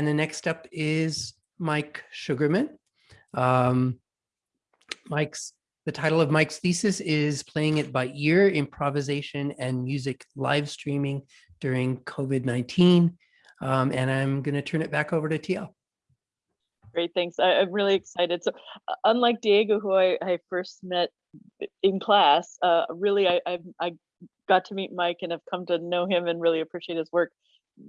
and the next up is Mike Sugarman. Um, Mike's the title of Mike's thesis is Playing It by Ear, Improvisation and Music Live Streaming During COVID-19. Um, and I'm going to turn it back over to TL. Great, thanks. I, am really excited. So uh, unlike Diego, who I, I first met in class, uh, really I, I, I got to meet Mike and have come to know him and really appreciate his work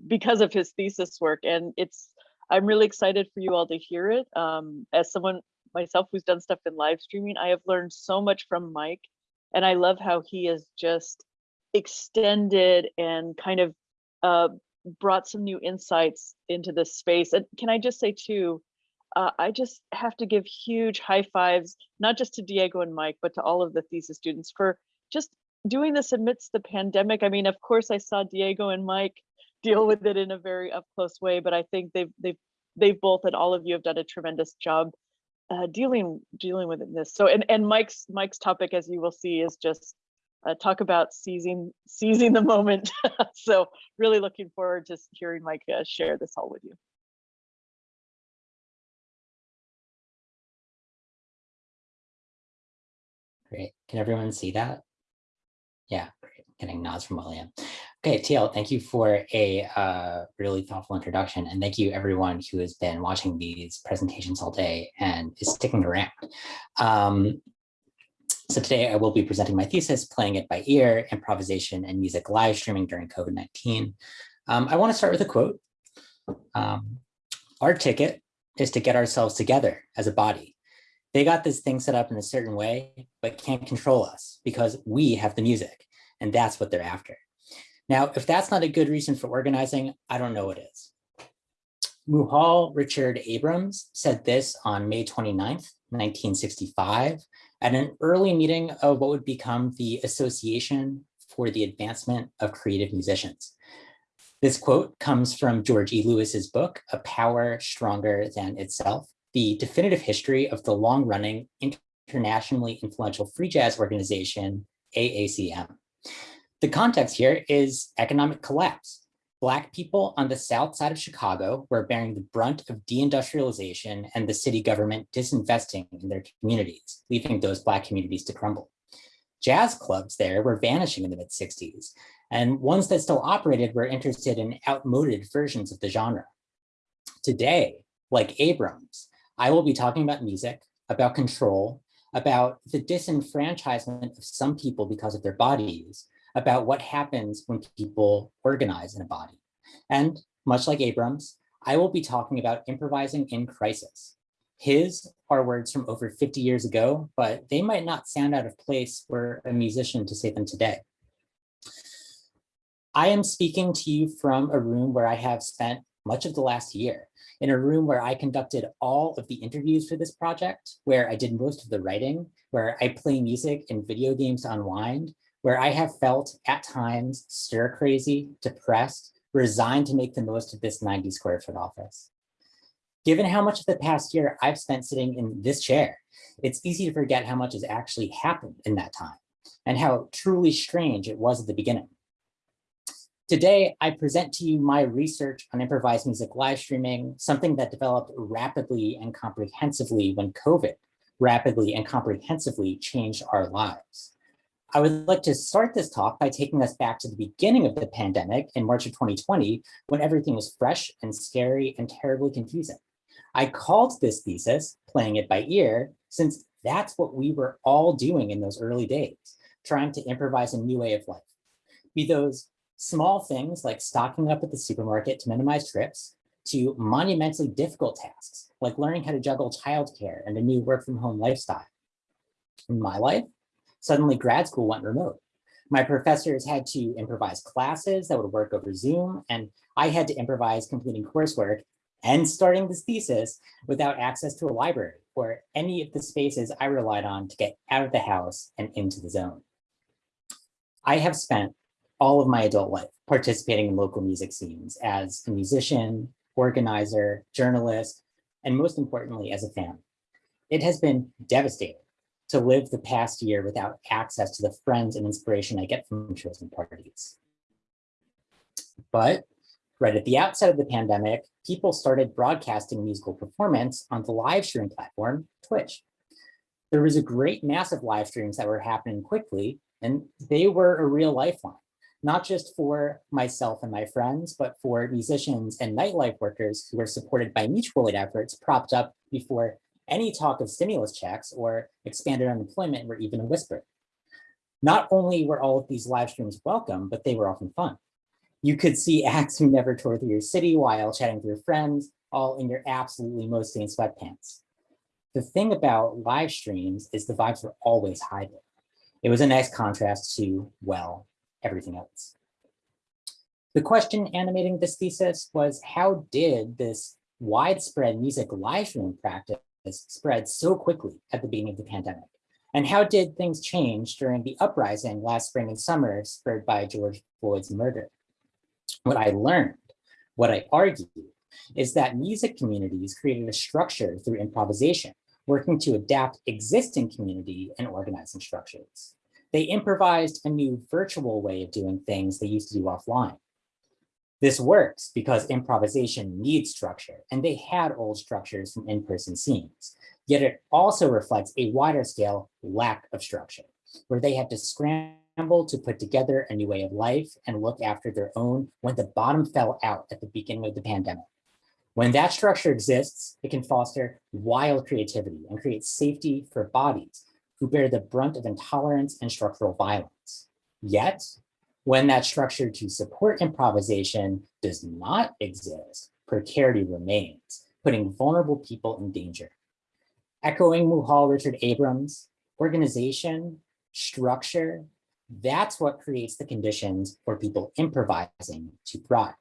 because of his thesis work. And it's, I'm really excited for you all to hear it. Um, as someone myself who's done stuff in live streaming, I have learned so much from Mike. And I love how he has just extended and kind of uh, brought some new insights into this space. And can I just say too, uh, I just have to give huge high fives, not just to Diego and Mike, but to all of the thesis students for just doing this amidst the pandemic. I mean, of course, I saw Diego and Mike deal with it in a very up close way, but I think they've they've they've both and all of you have done a tremendous job uh, dealing dealing with this. So and and Mike's Mike's topic, as you will see, is just uh, talk about seizing seizing the moment. so really looking forward to hearing Mike uh, share this all with you. Great. Can everyone see that? Yeah. Getting nods from William. Okay, TL, thank you for a uh, really thoughtful introduction. And thank you everyone who has been watching these presentations all day and is sticking around. Um, so today I will be presenting my thesis, Playing It by Ear, Improvisation and Music Live Streaming During COVID-19. Um, I wanna start with a quote. Um, Our ticket is to get ourselves together as a body. They got this thing set up in a certain way, but can't control us because we have the music and that's what they're after. Now, if that's not a good reason for organizing, I don't know what is. Muhal Richard Abrams said this on May 29th, 1965, at an early meeting of what would become the Association for the Advancement of Creative Musicians. This quote comes from George E. Lewis's book, A Power Stronger Than Itself, the definitive history of the long-running internationally influential free jazz organization, AACM. The context here is economic collapse. Black people on the south side of Chicago were bearing the brunt of deindustrialization and the city government disinvesting in their communities, leaving those Black communities to crumble. Jazz clubs there were vanishing in the mid 60s, and ones that still operated were interested in outmoded versions of the genre. Today, like Abrams, I will be talking about music, about control, about the disenfranchisement of some people because of their bodies, about what happens when people organize in a body. And much like Abrams, I will be talking about improvising in crisis. His are words from over 50 years ago, but they might not sound out of place for a musician to say them today. I am speaking to you from a room where I have spent much of the last year, in a room where I conducted all of the interviews for this project, where I did most of the writing, where I play music and video games to unwind, where I have felt at times stir crazy, depressed, resigned to make the most of this 90 square foot office. Given how much of the past year I've spent sitting in this chair, it's easy to forget how much has actually happened in that time and how truly strange it was at the beginning. Today, I present to you my research on improvised music live streaming, something that developed rapidly and comprehensively when COVID rapidly and comprehensively changed our lives. I would like to start this talk by taking us back to the beginning of the pandemic in March of 2020, when everything was fresh and scary and terribly confusing. I called this thesis, playing it by ear, since that's what we were all doing in those early days, trying to improvise a new way of life. Be those small things like stocking up at the supermarket to minimize trips, to monumentally difficult tasks, like learning how to juggle childcare and a new work from home lifestyle. In my life, Suddenly grad school went remote. My professors had to improvise classes that would work over Zoom, and I had to improvise completing coursework and starting this thesis without access to a library or any of the spaces I relied on to get out of the house and into the zone. I have spent all of my adult life participating in local music scenes as a musician, organizer, journalist, and most importantly, as a fan. It has been devastating to live the past year without access to the friends and inspiration I get from shows and parties. But Right at the outset of the pandemic, people started broadcasting musical performance on the live stream platform, Twitch. There was a great mass of live streams that were happening quickly, and they were a real lifeline, not just for myself and my friends, but for musicians and nightlife workers who were supported by mutual aid efforts propped up before any talk of stimulus checks or expanded unemployment were even whispered. Not only were all of these live streams welcome, but they were often fun. You could see acts who never toured through your city while chatting with your friends, all in your absolutely most stained sweatpants. The thing about live streams is the vibes were always high there. It was a nice contrast to, well, everything else. The question animating this thesis was how did this widespread music live stream practice spread so quickly at the beginning of the pandemic? And how did things change during the uprising last spring and summer spurred by George Floyd's murder? What I learned, what I argued, is that music communities created a structure through improvisation, working to adapt existing community and organizing structures. They improvised a new virtual way of doing things they used to do offline. This works because improvisation needs structure, and they had old structures from in-person scenes. Yet it also reflects a wider scale lack of structure, where they had to scramble to put together a new way of life and look after their own when the bottom fell out at the beginning of the pandemic. When that structure exists, it can foster wild creativity and create safety for bodies who bear the brunt of intolerance and structural violence. Yet, when that structure to support improvisation does not exist, precarity remains, putting vulnerable people in danger. Echoing Muhal Richard Abrams, organization, structure, that's what creates the conditions for people improvising to thrive.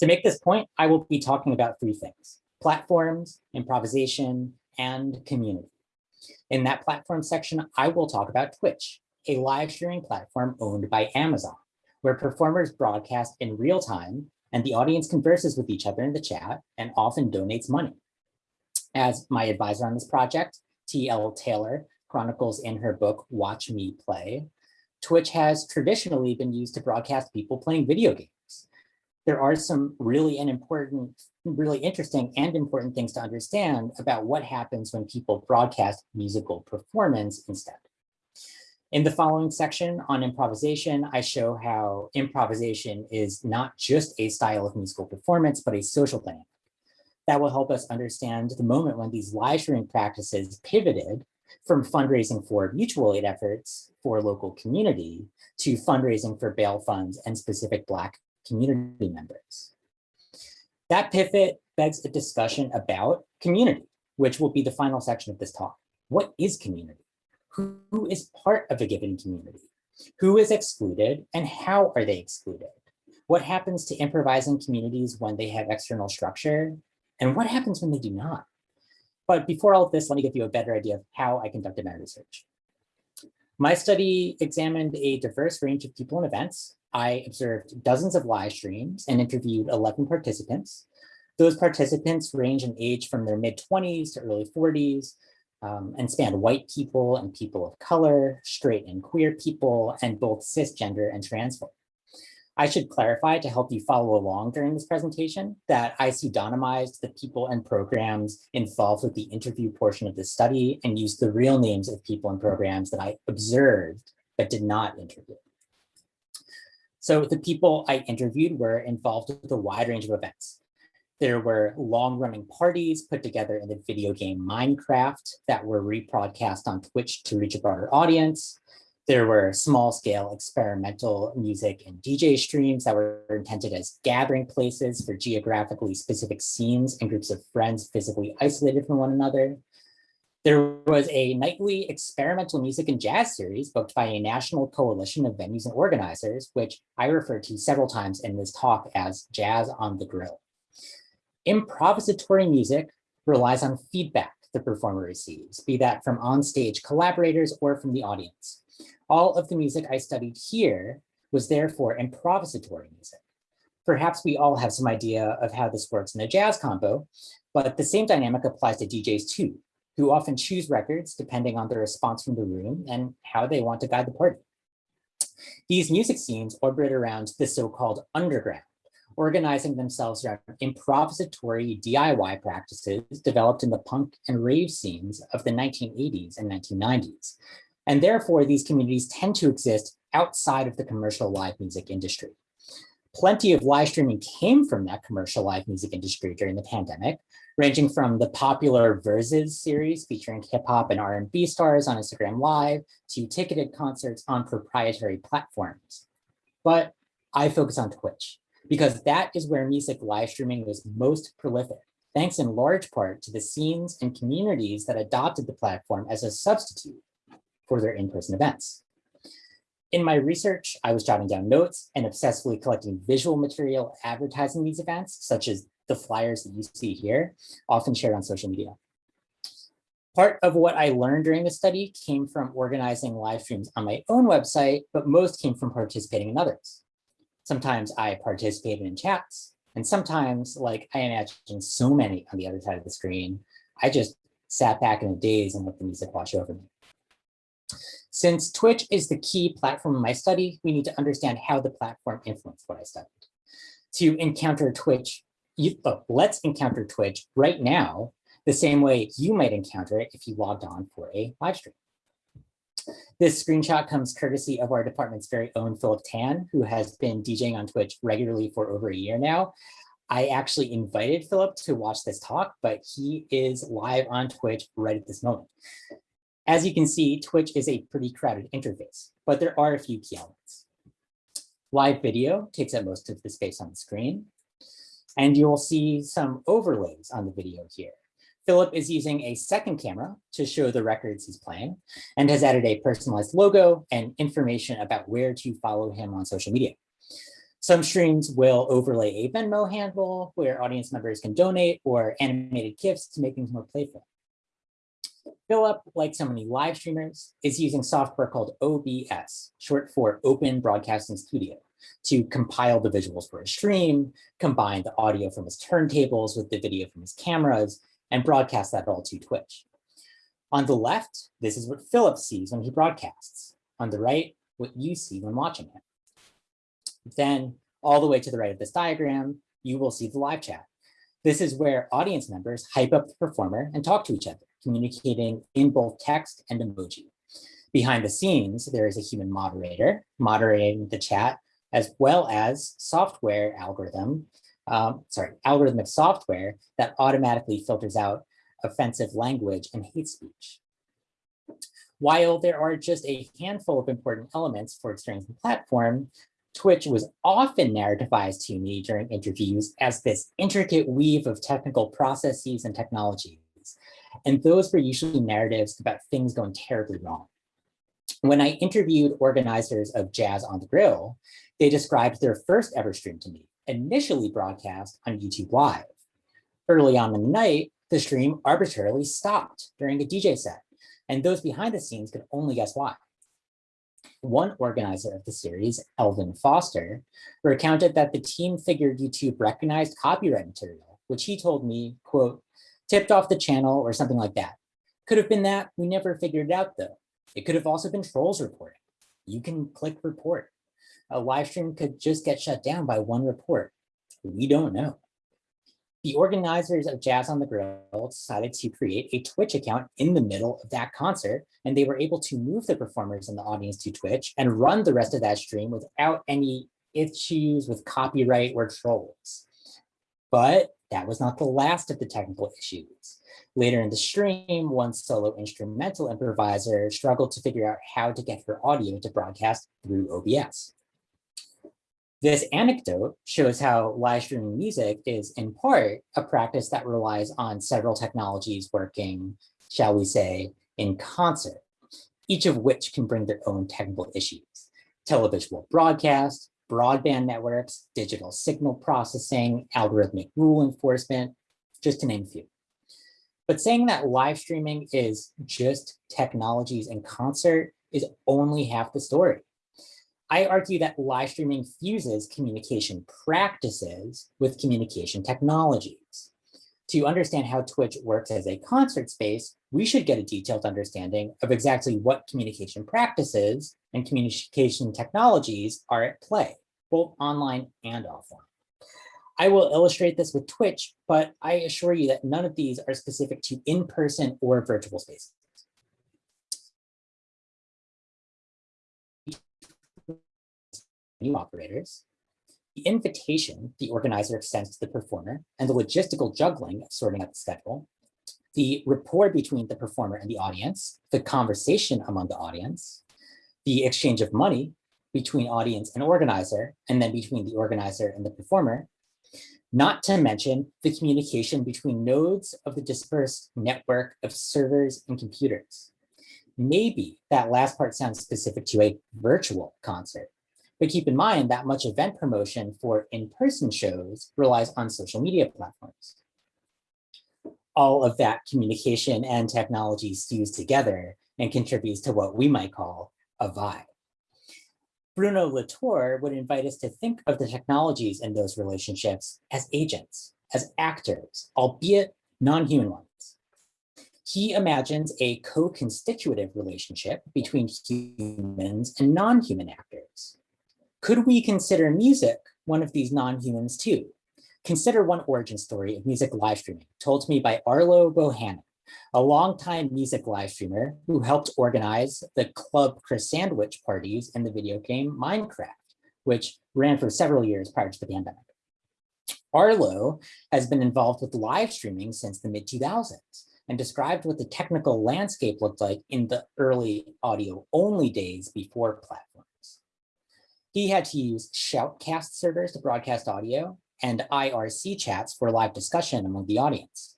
To make this point, I will be talking about three things, platforms, improvisation, and community. In that platform section, I will talk about Twitch, a live streaming platform owned by Amazon, where performers broadcast in real time and the audience converses with each other in the chat and often donates money. As my advisor on this project, T.L. Taylor chronicles in her book, Watch Me Play, Twitch has traditionally been used to broadcast people playing video games there are some really and important, really interesting and important things to understand about what happens when people broadcast musical performance instead. In the following section on improvisation, I show how improvisation is not just a style of musical performance, but a social dynamic. That will help us understand the moment when these live streaming practices pivoted from fundraising for mutual aid efforts for local community to fundraising for bail funds and specific Black community members. That pivot begs a discussion about community, which will be the final section of this talk. What is community? Who, is part of a given community? Who is excluded and how are they excluded? What happens to improvising communities when they have external structure? And what happens when they do not? But before all of this, let me give you a better idea of how I conducted my research. My study examined a diverse range of people and events I observed dozens of live streams and interviewed 11 participants. Those participants range in age from their mid 20s to early 40s um, and span white people and people of color, straight and queer people, and both cisgender and trans folk. I should clarify to help you follow along during this presentation that I pseudonymized the people and programs involved with the interview portion of the study and used the real names of people and programs that I observed but did not interview. So the people I interviewed were involved with a wide range of events. There were long running parties put together in the video game Minecraft that were rebroadcast on Twitch to reach a broader audience. There were small scale experimental music and DJ streams that were intended as gathering places for geographically specific scenes and groups of friends physically isolated from one another. There was a nightly experimental music and jazz series booked by a national coalition of venues and organizers, which I referred to several times in this talk as Jazz on the Grill. Improvisatory music relies on feedback the performer receives, be that from onstage collaborators or from the audience. All of the music I studied here was therefore improvisatory music. Perhaps we all have some idea of how this works in a jazz combo, but the same dynamic applies to DJs too who often choose records depending on the response from the room and how they want to guide the party. These music scenes orbit around the so-called underground, organizing themselves around improvisatory DIY practices developed in the punk and rave scenes of the 1980s and 1990s. And therefore, these communities tend to exist outside of the commercial live music industry. Plenty of live streaming came from that commercial live music industry during the pandemic, ranging from the popular Verzuz series featuring hip hop and R&B stars on Instagram Live to ticketed concerts on proprietary platforms. But I focus on Twitch because that is where music live streaming was most prolific, thanks in large part to the scenes and communities that adopted the platform as a substitute for their in-person events. In my research, I was jotting down notes and obsessively collecting visual material advertising these events, such as the flyers that you see here, often shared on social media. Part of what I learned during the study came from organizing live streams on my own website, but most came from participating in others. Sometimes I participated in chats, and sometimes, like I imagine so many on the other side of the screen, I just sat back in a daze and let the music wash over me. Since Twitch is the key platform in my study, we need to understand how the platform influenced what I studied. To encounter Twitch, you, oh, let's encounter Twitch right now, the same way you might encounter it if you logged on for a live stream. This screenshot comes courtesy of our department's very own Philip Tan, who has been DJing on Twitch regularly for over a year now. I actually invited Philip to watch this talk, but he is live on Twitch right at this moment. As you can see, Twitch is a pretty crowded interface, but there are a few key elements. Live video takes up most of the space on the screen, and you will see some overlays on the video here. Philip is using a second camera to show the records he's playing and has added a personalized logo and information about where to follow him on social media. Some streams will overlay a Venmo handle where audience members can donate or animated GIFs to make things more playful. Philip, like so many live streamers, is using software called OBS, short for Open Broadcasting Studio, to compile the visuals for a stream, combine the audio from his turntables with the video from his cameras, and broadcast that all to Twitch. On the left, this is what Philip sees when he broadcasts. On the right, what you see when watching him. Then all the way to the right of this diagram, you will see the live chat. This is where audience members hype up the performer and talk to each other communicating in both text and emoji. Behind the scenes, there is a human moderator moderating the chat, as well as software algorithm, um, sorry, algorithmic software that automatically filters out offensive language and hate speech. While there are just a handful of important elements for experiencing the platform, Twitch was often narrativized to me during interviews as this intricate weave of technical processes and technologies and those were usually narratives about things going terribly wrong. When I interviewed organizers of Jazz on the Grill, they described their first ever stream to me, initially broadcast on YouTube Live. Early on in the night, the stream arbitrarily stopped during a DJ set, and those behind the scenes could only guess why. One organizer of the series, Elvin Foster, recounted that the team figured YouTube recognized copyright material, which he told me, quote, tipped off the channel or something like that. Could have been that, we never figured it out though. It could have also been trolls reporting. You can click report. A live stream could just get shut down by one report. We don't know. The organizers of Jazz on the Grill decided to create a Twitch account in the middle of that concert, and they were able to move the performers in the audience to Twitch and run the rest of that stream without any issues with copyright or trolls. But that was not the last of the technical issues. Later in the stream, one solo instrumental improviser struggled to figure out how to get her audio to broadcast through OBS. This anecdote shows how live streaming music is in part a practice that relies on several technologies working, shall we say, in concert, each of which can bring their own technical issues. Televisual broadcast, broadband networks, digital signal processing, algorithmic rule enforcement, just to name a few. But saying that live streaming is just technologies in concert is only half the story. I argue that live streaming fuses communication practices with communication technologies. To understand how Twitch works as a concert space, we should get a detailed understanding of exactly what communication practices and communication technologies are at play, both online and offline. I will illustrate this with Twitch, but I assure you that none of these are specific to in-person or virtual spaces. New operators, the invitation the organizer extends to the performer and the logistical juggling of sorting out the schedule, the rapport between the performer and the audience, the conversation among the audience, the exchange of money between audience and organizer, and then between the organizer and the performer, not to mention the communication between nodes of the dispersed network of servers and computers. Maybe that last part sounds specific to a virtual concert, but keep in mind that much event promotion for in-person shows relies on social media platforms. All of that communication and technology stews together and contributes to what we might call a vibe. Bruno Latour would invite us to think of the technologies in those relationships as agents, as actors, albeit non-human ones. He imagines a co-constitutive relationship between humans and non-human actors. Could we consider music one of these non-humans too? Consider one origin story of music live streaming told to me by Arlo Bohannon, a longtime music live streamer who helped organize the Club Chris Sandwich parties in the video game Minecraft, which ran for several years prior to the pandemic. Arlo has been involved with live streaming since the mid 2000s and described what the technical landscape looked like in the early audio only days before platforms. He had to use Shoutcast servers to broadcast audio and IRC chats for live discussion among the audience.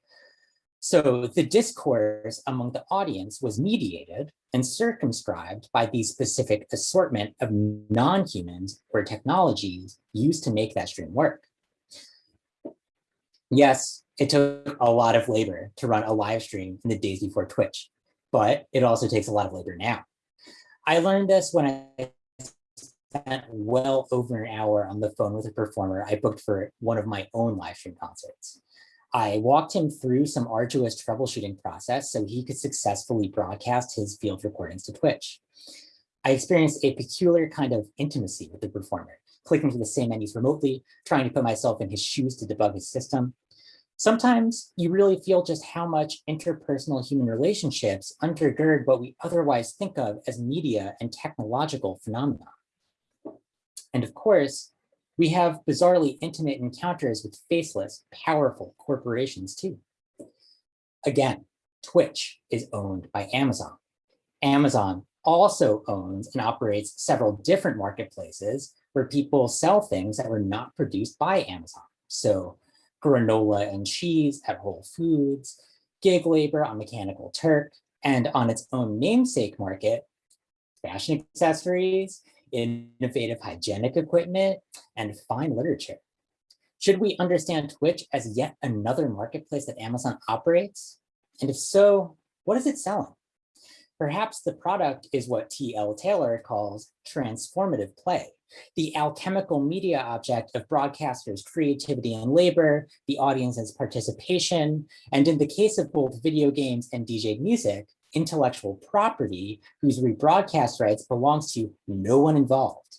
So the discourse among the audience was mediated and circumscribed by the specific assortment of non-humans or technologies used to make that stream work. Yes, it took a lot of labor to run a live stream in the days before Twitch, but it also takes a lot of labor now. I learned this when I spent well over an hour on the phone with a performer I booked for one of my own live stream concerts. I walked him through some arduous troubleshooting process so he could successfully broadcast his field recordings to Twitch. I experienced a peculiar kind of intimacy with the performer, clicking through the same menus remotely, trying to put myself in his shoes to debug his system. Sometimes you really feel just how much interpersonal human relationships undergird what we otherwise think of as media and technological phenomena. And of course, we have bizarrely intimate encounters with faceless, powerful corporations too. Again, Twitch is owned by Amazon. Amazon also owns and operates several different marketplaces where people sell things that were not produced by Amazon. So granola and cheese at Whole Foods, gig labor on Mechanical Turk, and on its own namesake market, fashion accessories, innovative hygienic equipment, and fine literature. Should we understand Twitch as yet another marketplace that Amazon operates? And if so, what is it selling? Perhaps the product is what T.L. Taylor calls transformative play, the alchemical media object of broadcasters' creativity and labor, the audience's participation, and in the case of both video games and DJ music, intellectual property whose rebroadcast rights belongs to no one involved.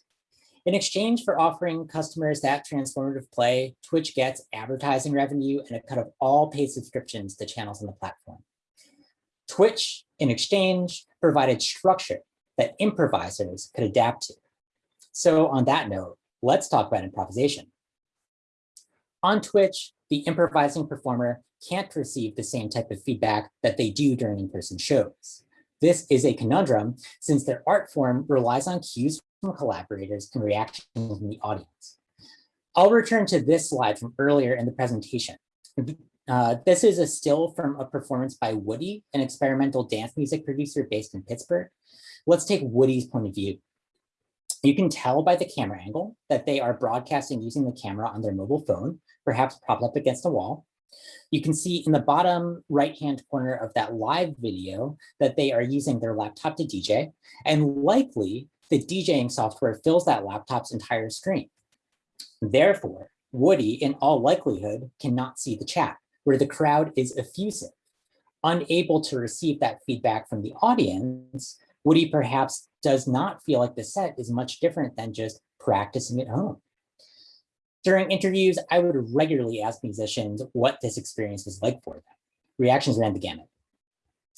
In exchange for offering customers that transformative play, Twitch gets advertising revenue and a cut of all paid subscriptions to channels on the platform. Twitch, in exchange, provided structure that improvisers could adapt to. So on that note, let's talk about improvisation. On Twitch, the improvising performer can't receive the same type of feedback that they do during in-person shows. This is a conundrum since their art form relies on cues from collaborators and reactions from the audience. I'll return to this slide from earlier in the presentation. Uh, this is a still from a performance by Woody, an experimental dance music producer based in Pittsburgh. Let's take Woody's point of view. You can tell by the camera angle that they are broadcasting using the camera on their mobile phone, perhaps propped up against a wall. You can see in the bottom right-hand corner of that live video that they are using their laptop to DJ, and likely the DJing software fills that laptop's entire screen. Therefore, Woody, in all likelihood, cannot see the chat, where the crowd is effusive. Unable to receive that feedback from the audience, Woody perhaps does not feel like the set is much different than just practicing at home. During interviews, I would regularly ask musicians what this experience was like for them. Reactions ran the gamut.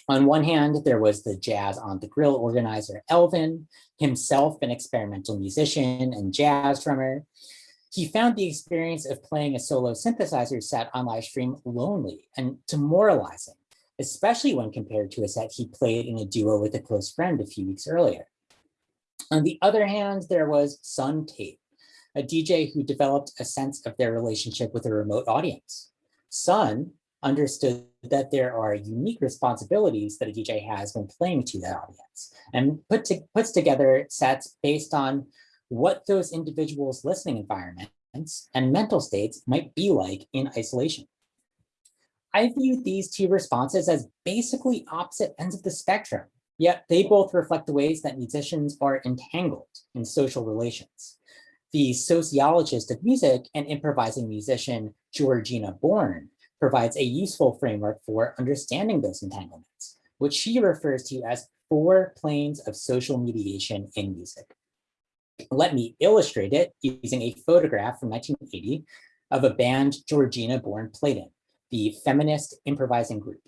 On one hand, there was the Jazz on the Grill organizer, Elvin, himself an experimental musician and jazz drummer. He found the experience of playing a solo synthesizer set on live stream lonely and demoralizing, especially when compared to a set he played in a duo with a close friend a few weeks earlier. On the other hand, there was Sun Tate, a DJ who developed a sense of their relationship with a remote audience. Sun understood that there are unique responsibilities that a DJ has when playing to that audience and put to, puts together sets based on what those individuals' listening environments and mental states might be like in isolation. I view these two responses as basically opposite ends of the spectrum, yet they both reflect the ways that musicians are entangled in social relations. The sociologist of music and improvising musician Georgina Born provides a useful framework for understanding those entanglements, which she refers to as four planes of social mediation in music. Let me illustrate it using a photograph from 1980 of a band Georgina Born played in, the feminist improvising group.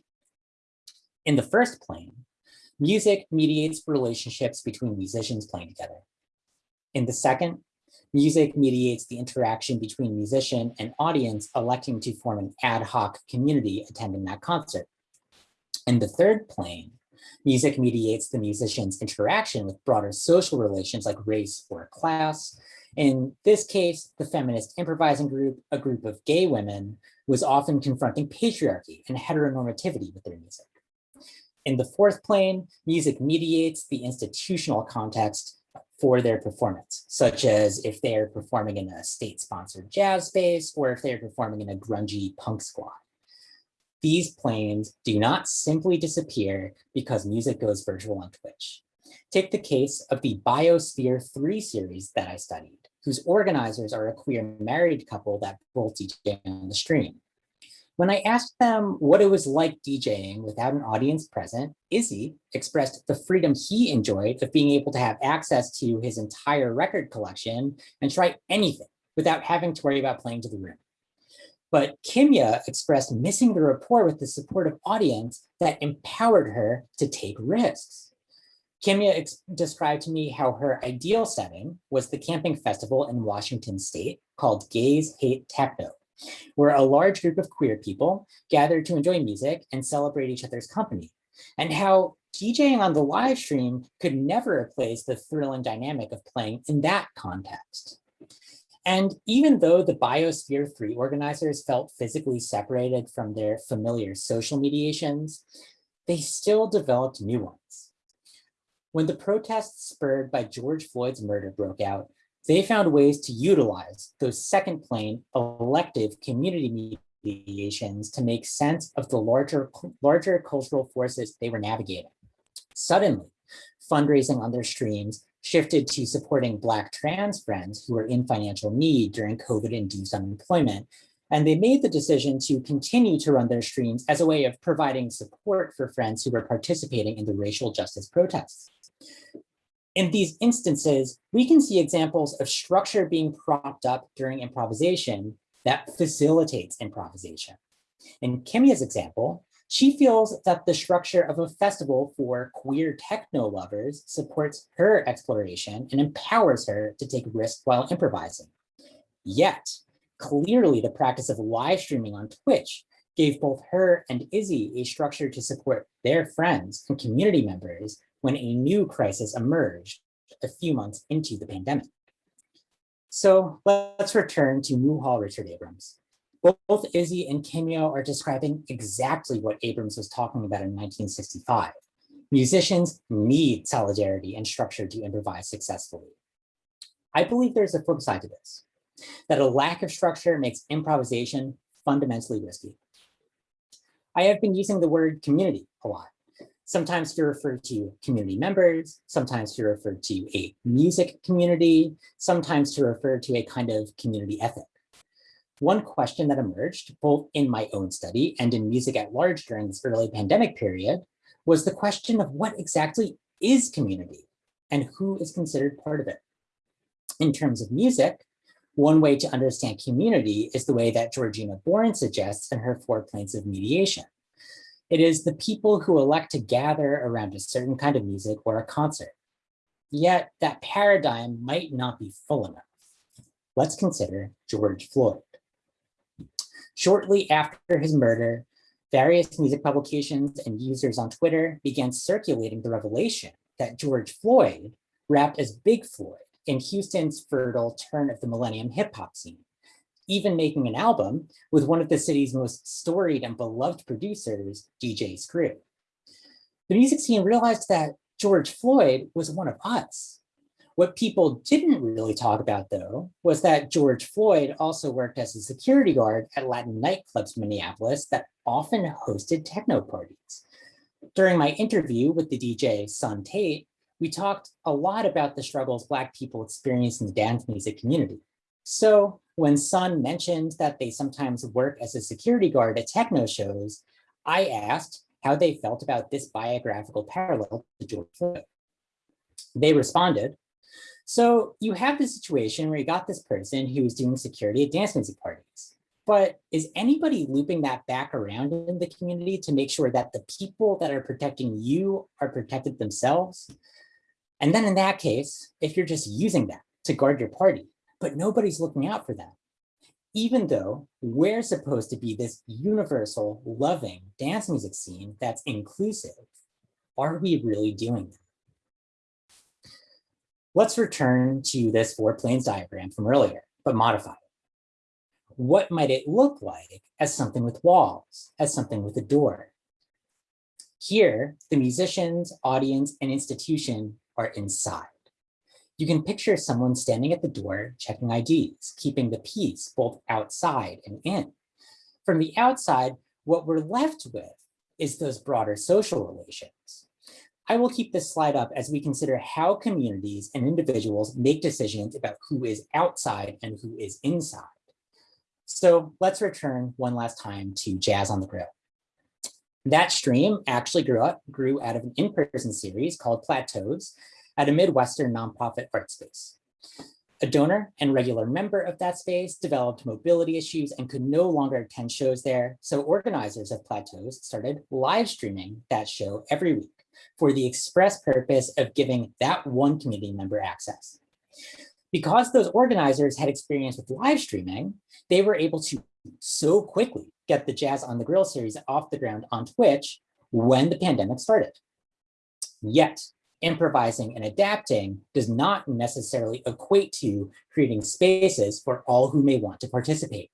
In the first plane, music mediates relationships between musicians playing together. In the second, Music mediates the interaction between musician and audience electing to form an ad hoc community attending that concert. In the third plane, music mediates the musician's interaction with broader social relations like race or class. In this case, the feminist improvising group, a group of gay women, was often confronting patriarchy and heteronormativity with their music. In the fourth plane, music mediates the institutional context for their performance, such as if they're performing in a state-sponsored jazz space or if they're performing in a grungy punk squad. These planes do not simply disappear because music goes virtual on Twitch. Take the case of the Biosphere 3 series that I studied, whose organizers are a queer married couple that both DJ on the stream. When I asked them what it was like DJing without an audience present, Izzy expressed the freedom he enjoyed of being able to have access to his entire record collection and try anything without having to worry about playing to the room. But Kimya expressed missing the rapport with the supportive audience that empowered her to take risks. Kimya described to me how her ideal setting was the camping festival in Washington state called Gays Hate Techno, where a large group of queer people gathered to enjoy music and celebrate each other's company, and how DJing on the live stream could never replace the thrill and dynamic of playing in that context. And even though the Biosphere 3 organizers felt physically separated from their familiar social mediations, they still developed new ones. When the protests spurred by George Floyd's murder broke out, they found ways to utilize those second plane elective community mediations to make sense of the larger, larger cultural forces they were navigating. Suddenly, fundraising on their streams shifted to supporting Black trans friends who were in financial need during COVID-induced unemployment. And they made the decision to continue to run their streams as a way of providing support for friends who were participating in the racial justice protests. In these instances, we can see examples of structure being propped up during improvisation that facilitates improvisation. In Kimya's example, she feels that the structure of a festival for queer techno lovers supports her exploration and empowers her to take risks while improvising. Yet, clearly the practice of live streaming on Twitch gave both her and Izzy a structure to support their friends and community members when a new crisis emerged a few months into the pandemic. So let's return to Muhal Richard Abrams. Both Izzy and Kimya are describing exactly what Abrams was talking about in 1965. Musicians need solidarity and structure to improvise successfully. I believe there's a flip side to this, that a lack of structure makes improvisation fundamentally risky. I have been using the word community a lot sometimes to refer to community members, sometimes to refer to a music community, sometimes to refer to a kind of community ethic. One question that emerged both in my own study and in music at large during this early pandemic period was the question of what exactly is community and who is considered part of it. In terms of music, One way to understand community is the way that Georgina Born suggests in her four planes of mediation. It is the people who elect to gather around a certain kind of music or a concert. Yet that paradigm might not be full enough. Let's consider George Floyd. Shortly after his murder, various music publications and users on Twitter began circulating the revelation that George Floyd rapped as Big Floyd in Houston's fertile turn of the millennium hip hop scene, even making an album with one of the city's most storied and beloved producers, DJ Screw. The music scene realized that George Floyd was one of us. What people didn't really talk about though, was that George Floyd also worked as a security guard at Latin nightclubs in Minneapolis that often hosted techno parties. During my interview with the DJ Sun Tate, we talked a lot about the struggles Black people experience in the dance music community. So when Sun mentioned that they sometimes work as a security guard at techno shows, I asked how they felt about this biographical parallel to George Floyd. They responded, so you have the situation where you got this person who is doing security at dance music parties. But is anybody looping that back around in the community to make sure that the people that are protecting you are protected themselves? And then in that case, if you're just using that to guard your party, but nobody's looking out for them, even though we're supposed to be this universal, loving dance music scene that's inclusive, are we really doing that? Let's return to this four planes diagram from earlier, but modify it. What might it look like as something with walls, as something with a door? Here, the musicians, audience, and institution are inside. You can picture someone standing at the door checking IDs, keeping the peace both outside and in. From the outside, what we're left with is those broader social relations. I will keep this slide up as we consider how communities and individuals make decisions about who is outside and who is inside. So let's return one last time to Jazz on the Grill. That stream actually grew up, grew out of an in-person series called Plateaus at a Midwestern nonprofit art space. A donor and regular member of that space developed mobility issues and could no longer attend shows there. So organizers of Plateaus started live streaming that show every week for the express purpose of giving that one community member access. Because those organizers had experience with live streaming, they were able to so quickly get the Jazz on the Grill series off the ground on Twitch when the pandemic started. Yet, improvising and adapting does not necessarily equate to creating spaces for all who may want to participate.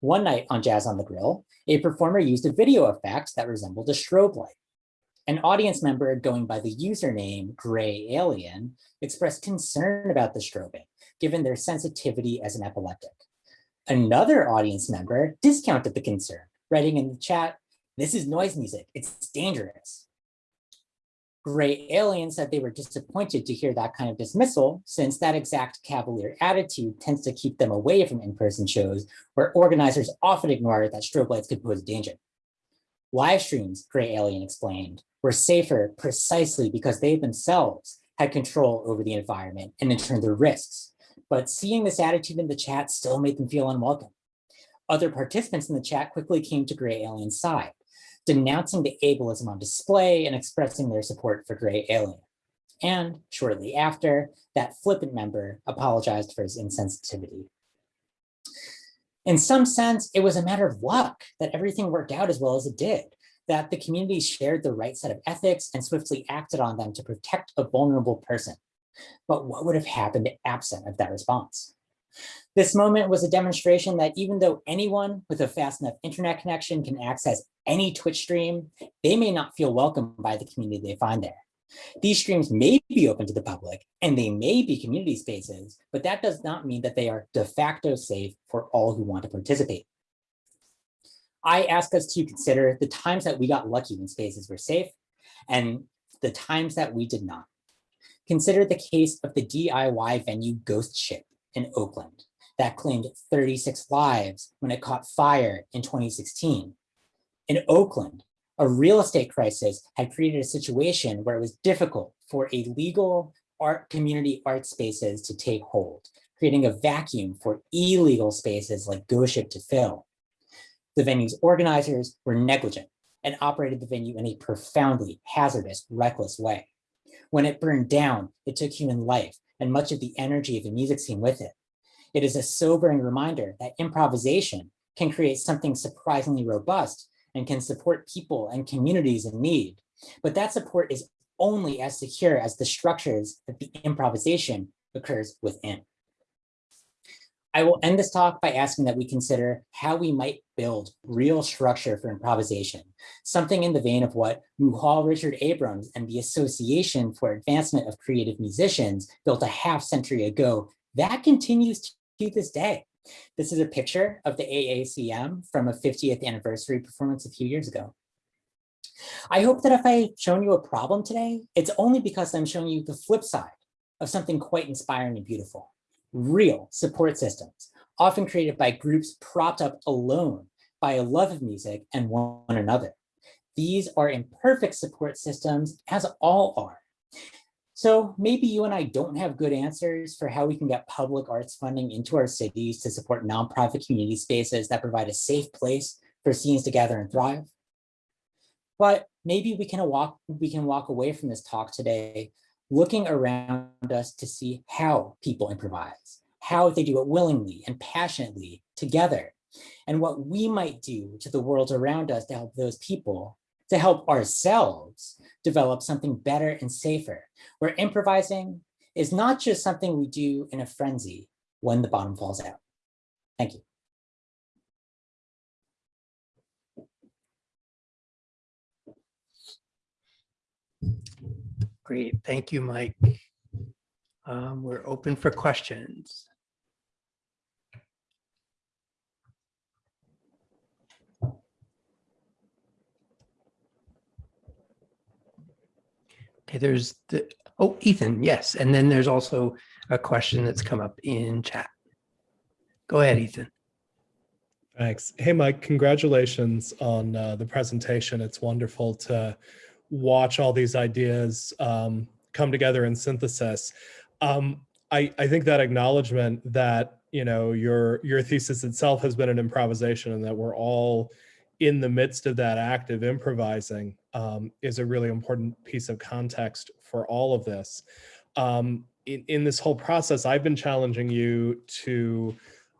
One night on Jazz on the Grill, a performer used a video effect that resembled a strobe light. An audience member going by the username Gray Alien expressed concern about the strobing, given their sensitivity as an epileptic. Another audience member discounted the concern, writing in the chat, this is noise music, it's dangerous. Gray Alien said they were disappointed to hear that kind of dismissal since that exact cavalier attitude tends to keep them away from in-person shows where organizers often ignore that strobe lights could pose danger. Live streams, Gray Alien explained, were safer precisely because they themselves had control over the environment and in turn the risks but seeing this attitude in the chat still made them feel unwelcome. Other participants in the chat quickly came to Gray Alien's side, denouncing the ableism on display and expressing their support for Gray Alien. And shortly after, that flippant member apologized for his insensitivity. In some sense, it was a matter of luck that everything worked out as well as it did, that the community shared the right set of ethics and swiftly acted on them to protect a vulnerable person. But what would have happened absent of that response? This moment was a demonstration that even though anyone with a fast enough internet connection can access any Twitch stream, they may not feel welcome by the community they find there. These streams may be open to the public and they may be community spaces, but that does not mean that they are de facto safe for all who want to participate. I ask us to consider the times that we got lucky when spaces were safe and the times that we did not. Consider the case of the DIY venue Ghost Ship in Oakland that claimed 36 lives when it caught fire in 2016. In Oakland, a real estate crisis had created a situation where it was difficult for a legal art community art spaces to take hold, creating a vacuum for illegal spaces like Ghost Ship to fill. The venue's organizers were negligent and operated the venue in a profoundly hazardous, reckless way. When it burned down, it took human life and much of the energy of the music scene with it. It is a sobering reminder that improvisation can create something surprisingly robust and can support people and communities in need. But that support is only as secure as the structures that the improvisation occurs within. I will end this talk by asking that we consider how we might build real structure for improvisation, something in the vein of what Muhal Richard Abrams and the Association for Advancement of Creative Musicians built a half century ago that continues to this day. This is a picture of the AACM from a 50th anniversary performance a few years ago. I hope that if I've shown you a problem today, it's only because I'm showing you the flip side of something quite inspiring and beautiful real support systems, often created by groups propped up alone by a love of music and one another. These are imperfect support systems, as all are. So maybe you and I don't have good answers for how we can get public arts funding into our cities to support nonprofit community spaces that provide a safe place for scenes to gather and thrive. But maybe we can walk, we can walk away from this talk today looking around us to see how people improvise, how they do it willingly and passionately together, and what we might do to the world around us to help those people, to help ourselves develop something better and safer, where improvising is not just something we do in a frenzy when the bottom falls out. Thank you. Great, thank you, Mike. Um, we're open for questions. Okay, there's the, oh, Ethan, yes. And then there's also a question that's come up in chat. Go ahead, Ethan. Thanks. Hey, Mike, congratulations on uh, the presentation. It's wonderful to watch all these ideas um, come together in synthesis. Um, I, I think that acknowledgement that you know your your thesis itself has been an improvisation and that we're all in the midst of that act of improvising um, is a really important piece of context for all of this. Um, in, in this whole process, I've been challenging you to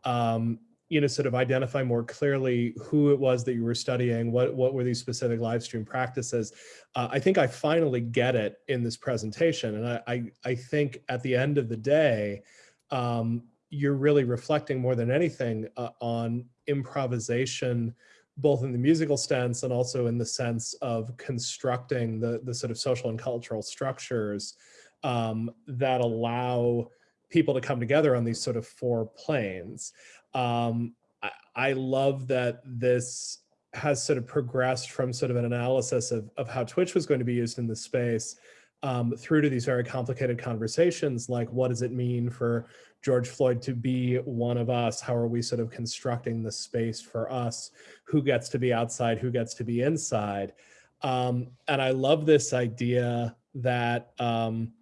um, you know, sort of identify more clearly who it was that you were studying, what, what were these specific live stream practices. Uh, I think I finally get it in this presentation. And I, I, I think at the end of the day, um, you're really reflecting more than anything uh, on improvisation, both in the musical sense and also in the sense of constructing the, the sort of social and cultural structures um, that allow people to come together on these sort of four planes. Um, I, I love that this has sort of progressed from sort of an analysis of, of how Twitch was going to be used in this space um, through to these very complicated conversations like what does it mean for George Floyd to be one of us? How are we sort of constructing the space for us? Who gets to be outside? Who gets to be inside? Um, and I love this idea that um,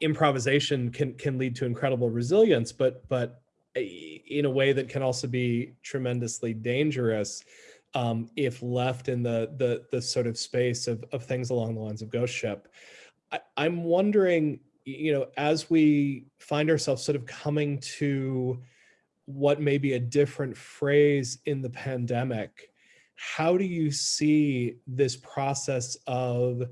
improvisation can can lead to incredible resilience, but but in a way that can also be tremendously dangerous um, if left in the, the, the sort of space of, of things along the lines of Ghost Ship. I, I'm wondering, you know, as we find ourselves sort of coming to what may be a different phrase in the pandemic, how do you see this process of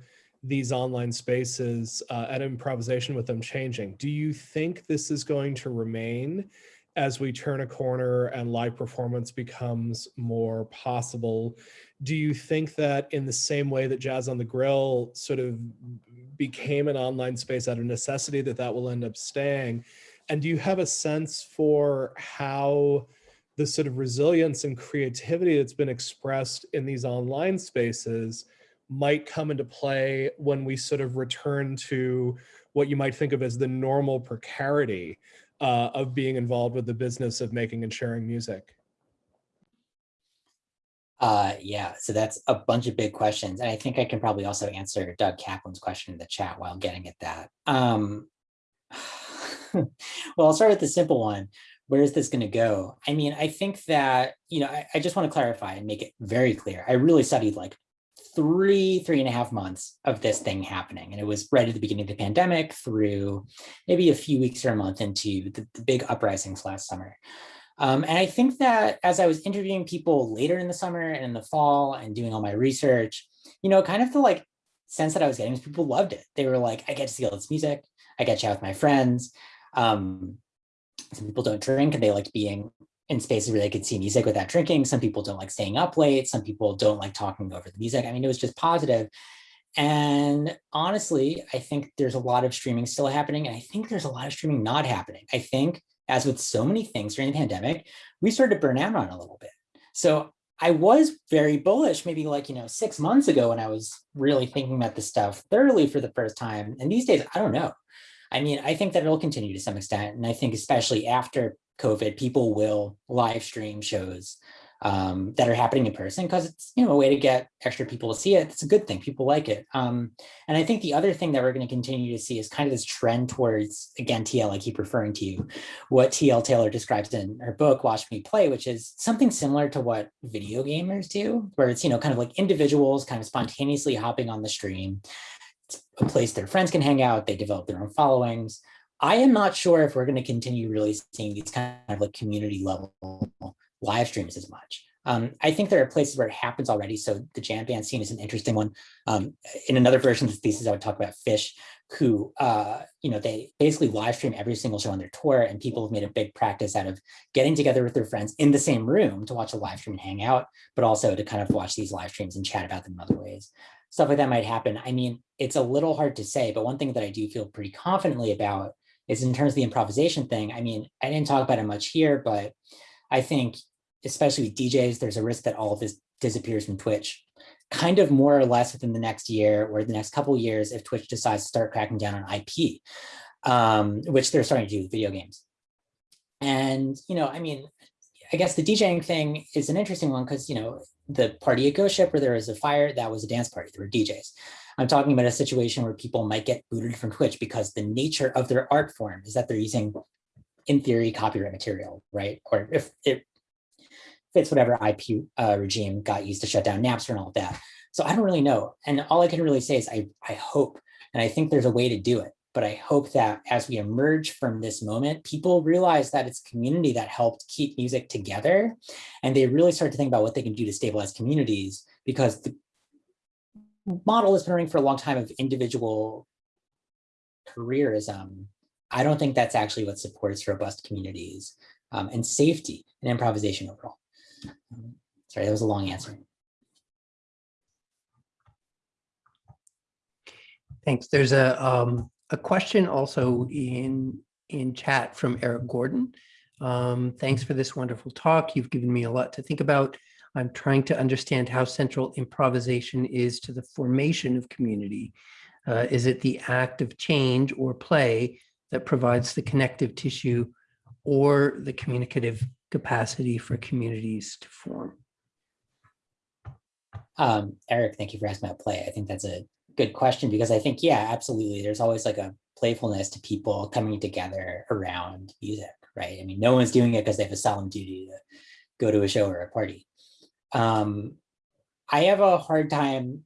these online spaces uh, and improvisation with them changing? Do you think this is going to remain as we turn a corner and live performance becomes more possible. Do you think that in the same way that Jazz on the Grill sort of became an online space out of necessity that that will end up staying? And do you have a sense for how the sort of resilience and creativity that's been expressed in these online spaces might come into play when we sort of return to what you might think of as the normal precarity uh, of being involved with the business of making and sharing music? Uh, yeah, so that's a bunch of big questions. And I think I can probably also answer Doug Kaplan's question in the chat while getting at that. Um, well, I'll start with the simple one. Where is this going to go? I mean, I think that, you know, I, I just want to clarify and make it very clear. I really studied like three, three and a half months of this thing happening. And it was right at the beginning of the pandemic through maybe a few weeks or a month into the, the big uprisings last summer. Um, and I think that as I was interviewing people later in the summer and in the fall and doing all my research, you know, kind of the like sense that I was getting was people loved it. They were like, I get to see all this music. I get to chat with my friends. Um, some people don't drink and they like being in spaces where they could see music without drinking. Some people don't like staying up late. Some people don't like talking over the music. I mean, it was just positive. And honestly, I think there's a lot of streaming still happening. And I think there's a lot of streaming not happening. I think as with so many things during the pandemic, we started to burn out on a little bit. So I was very bullish, maybe like, you know, six months ago when I was really thinking about this stuff thoroughly for the first time. And these days, I don't know. I mean, I think that it'll continue to some extent. And I think especially after COVID, people will live stream shows um, that are happening in person because it's you know a way to get extra people to see it. It's a good thing. People like it. Um, and I think the other thing that we're going to continue to see is kind of this trend towards again TL. I keep referring to you, what TL Taylor describes in her book Watch Me Play, which is something similar to what video gamers do, where it's you know kind of like individuals kind of spontaneously hopping on the stream. It's a place their friends can hang out. They develop their own followings. I am not sure if we're going to continue really seeing these kind of like community level live streams as much. Um, I think there are places where it happens already. So the jam band scene is an interesting one. Um, in another version of the thesis, I would talk about Phish, who, uh, you know, they basically live stream every single show on their tour and people have made a big practice out of getting together with their friends in the same room to watch a live stream and hang out, but also to kind of watch these live streams and chat about them in other ways. Stuff like that might happen. I mean, it's a little hard to say, but one thing that I do feel pretty confidently about is in terms of the improvisation thing. I mean, I didn't talk about it much here, but I think especially with DJs, there's a risk that all of this disappears from Twitch kind of more or less within the next year or the next couple years if Twitch decides to start cracking down on IP, um, which they're starting to do with video games. And, you know, I mean, I guess the DJing thing is an interesting one because, you know, the party at Ghost Ship where there was a fire, that was a dance party, there were DJs. I'm talking about a situation where people might get booted from Twitch because the nature of their art form is that they're using, in theory, copyright material, right? Or if it fits whatever IP uh, regime got used to shut down Napster and all of that. So I don't really know. And all I can really say is I, I hope, and I think there's a way to do it, but I hope that as we emerge from this moment, people realize that it's community that helped keep music together. And they really start to think about what they can do to stabilize communities because the model has been running for a long time of individual careerism. I don't think that's actually what supports robust communities um, and safety and improvisation overall. Sorry, that was a long answer. Thanks. There's a um, a question also in in chat from Eric Gordon. Um, thanks for this wonderful talk. You've given me a lot to think about. I'm trying to understand how central improvisation is to the formation of community. Uh, is it the act of change or play that provides the connective tissue or the communicative capacity for communities to form? Um, Eric, thank you for asking about play. I think that's a good question because I think, yeah, absolutely. There's always like a playfulness to people coming together around music, right? I mean, no one's doing it because they have a solemn duty to go to a show or a party. Um, I have a hard time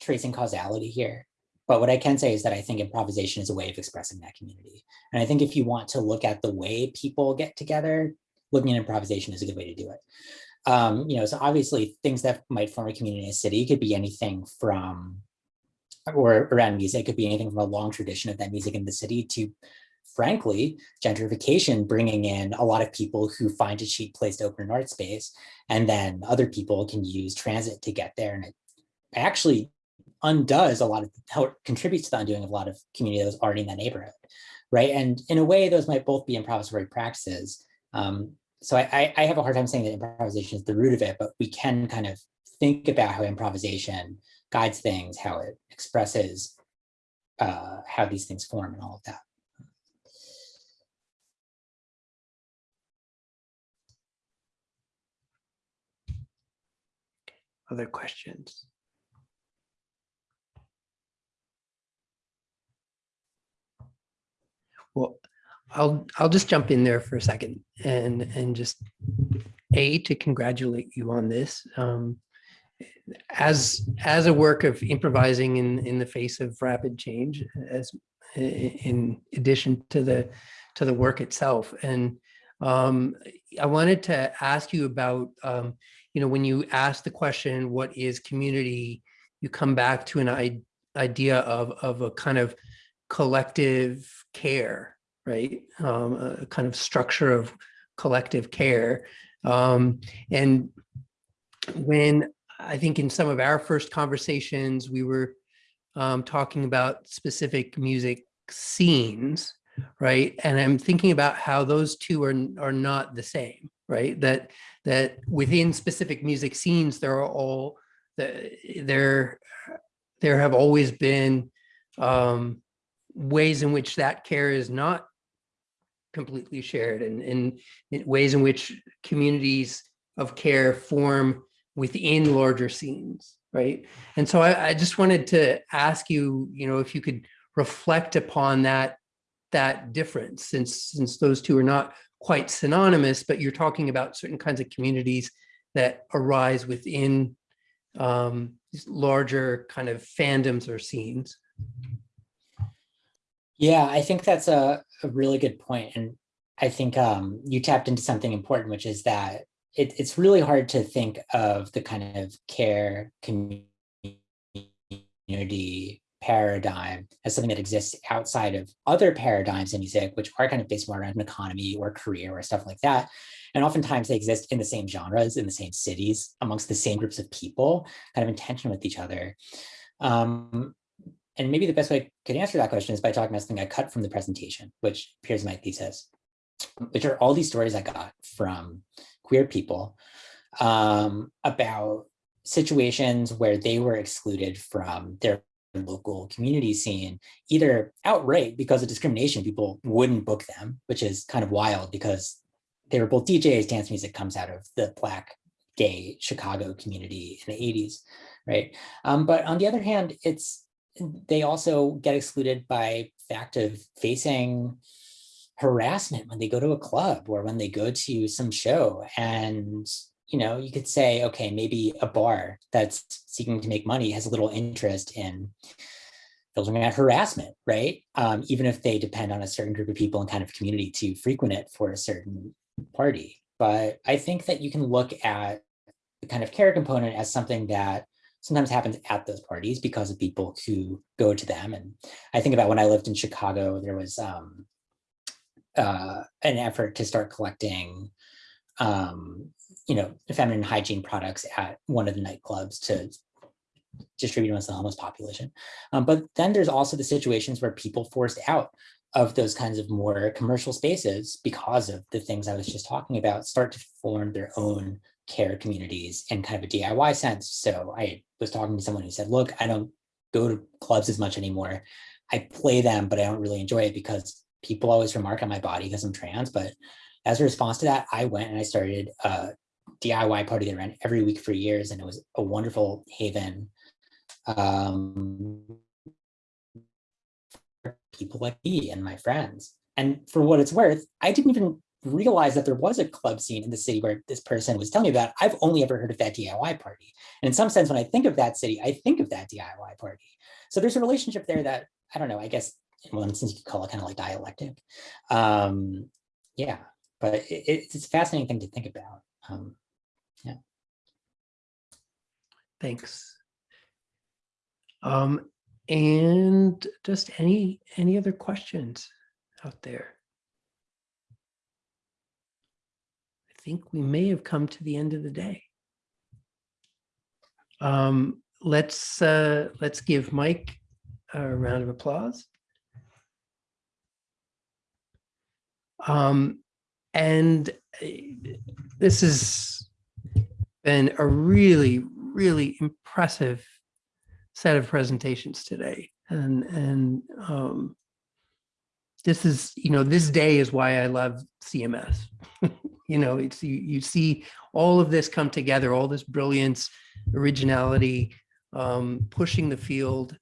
tracing causality here. But what I can say is that I think improvisation is a way of expressing that community. And I think if you want to look at the way people get together, looking at improvisation is a good way to do it. Um, you know, so obviously things that might form a community in a city could be anything from, or around music, could be anything from a long tradition of that music in the city to frankly, gentrification bringing in a lot of people who find a cheap place to open an art space, and then other people can use transit to get there. And it actually undoes a lot of how it contributes to the undoing of a lot of community that was already in that neighborhood, right? And in a way, those might both be improvisatory practices. Um, so I, I have a hard time saying that improvisation is the root of it, but we can kind of think about how improvisation guides things, how it expresses uh, how these things form and all of that. Other questions? Well, I'll, I'll just jump in there for a second and, and just A, to congratulate you on this. Um, as, as a work of improvising in, in the face of rapid change, as in addition to the, to the work itself. And um, I wanted to ask you about, um, you know, when you ask the question, what is community? You come back to an idea of, of a kind of collective care, right? Um, a kind of structure of collective care. Um, and when I think in some of our first conversations, we were um, talking about specific music scenes, right? And I'm thinking about how those two are, are not the same, right? That, that within specific music scenes, there are all, the- there, there have always been um, ways in which that care is not completely shared and, in ways in which communities of care form within larger scenes, right? And so I, I just wanted to ask you, you know, if you could reflect upon that that difference since since those two are not quite synonymous, but you're talking about certain kinds of communities that arise within um, larger kind of fandoms or scenes. Yeah, I think that's a, a really good point, And I think um, you tapped into something important, which is that it, it's really hard to think of the kind of care community paradigm as something that exists outside of other paradigms in music, which are kind of based more around an economy or career or stuff like that. And oftentimes they exist in the same genres, in the same cities, amongst the same groups of people, kind of in tension with each other. Um, and maybe the best way I could answer that question is by talking about something I cut from the presentation, which appears in my thesis, which are all these stories I got from queer people um, about situations where they were excluded from their local community scene, either outright because of discrimination, people wouldn't book them, which is kind of wild because they were both DJs, dance music comes out of the black gay Chicago community in the 80s, right? Um, but on the other hand, it's they also get excluded by fact of facing harassment when they go to a club or when they go to some show. And you know you could say okay maybe a bar that's seeking to make money has a little interest in filtering out harassment right? Um, even if they depend on a certain group of people and kind of community to frequent it for a certain party. But i think that you can look at the kind of care component as something that sometimes happens at those parties because of people who go to them. And I think about when I lived in Chicago, there was um, uh, an effort to start collecting, um, you know, feminine hygiene products at one of the nightclubs to distribute amongst the homeless population. Um, but then there's also the situations where people forced out of those kinds of more commercial spaces because of the things I was just talking about start to form their own care communities in kind of a DIY sense. So I was talking to someone who said, look, I don't go to clubs as much anymore. I play them, but I don't really enjoy it because people always remark on my body because I'm trans. But as a response to that, I went and I started a DIY party that ran every week for years. And it was a wonderful haven um, for people like me and my friends. And for what it's worth, I didn't even realize that there was a club scene in the city where this person was telling me about. I've only ever heard of that DIY party. And in some sense, when I think of that city, I think of that DIY party. So there's a relationship there that, I don't know, I guess in one sense you could call it kind of like dialectic. Um, yeah, but it, it's a fascinating thing to think about. Um, yeah. Thanks. Um, and just any, any other questions out there? I think we may have come to the end of the day. Um, let's, uh, let's give Mike a round of applause. Um, and uh, this has been a really, really impressive set of presentations today. And, and um, this is, you know, this day is why I love CMS. you know, it's you, you see all of this come together, all this brilliance, originality, um, pushing the field.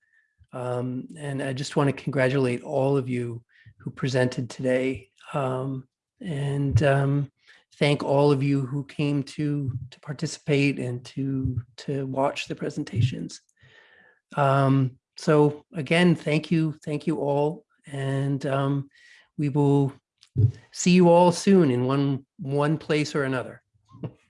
Um, and I just want to congratulate all of you who presented today. Um, and um, thank all of you who came to to participate and to to watch the presentations. Um, so again, thank you, thank you all, and um, we will see you all soon in one one place or another.